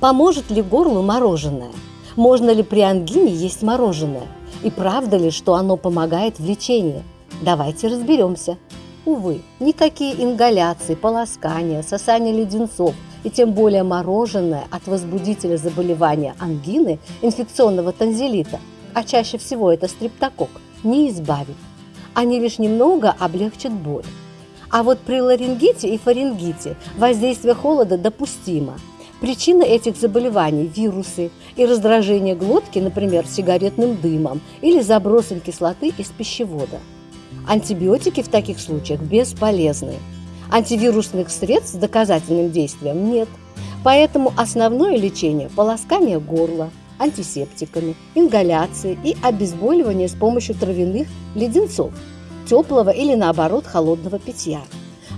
Поможет ли горлу мороженое? Можно ли при ангине есть мороженое? И правда ли, что оно помогает в лечении? Давайте разберемся. Увы, никакие ингаляции, полоскания, сосание леденцов и тем более мороженое от возбудителя заболевания ангины, инфекционного танзелита, а чаще всего это стрептокок, не избавит. Они лишь немного облегчат боль. А вот при ларингите и фарингите воздействие холода допустимо. Причина этих заболеваний – вирусы и раздражение глотки, например, сигаретным дымом или забросом кислоты из пищевода. Антибиотики в таких случаях бесполезны. Антивирусных средств с доказательным действием нет. Поэтому основное лечение – полоскание горла, антисептиками, ингаляции и обезболивание с помощью травяных леденцов, теплого или наоборот холодного питья.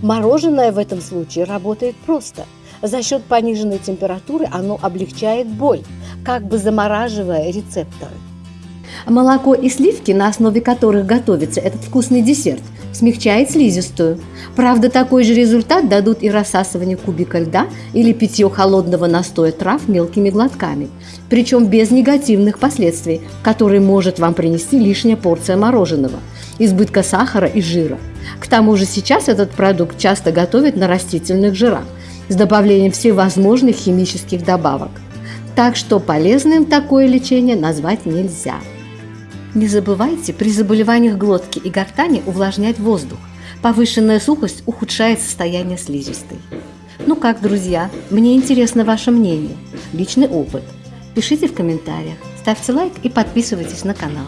Мороженое в этом случае работает просто. За счет пониженной температуры оно облегчает боль, как бы замораживая рецепторы. Молоко и сливки, на основе которых готовится этот вкусный десерт, смягчает слизистую. Правда, такой же результат дадут и рассасывание кубика льда или питье холодного настоя трав мелкими глотками, причем без негативных последствий, которые может вам принести лишняя порция мороженого, избытка сахара и жира. К тому же сейчас этот продукт часто готовят на растительных жирах с добавлением всевозможных химических добавок. Так что полезным такое лечение назвать нельзя. Не забывайте при заболеваниях глотки и гортани увлажнять воздух. Повышенная сухость ухудшает состояние слизистой. Ну как, друзья, мне интересно ваше мнение, личный опыт. Пишите в комментариях, ставьте лайк и подписывайтесь на канал.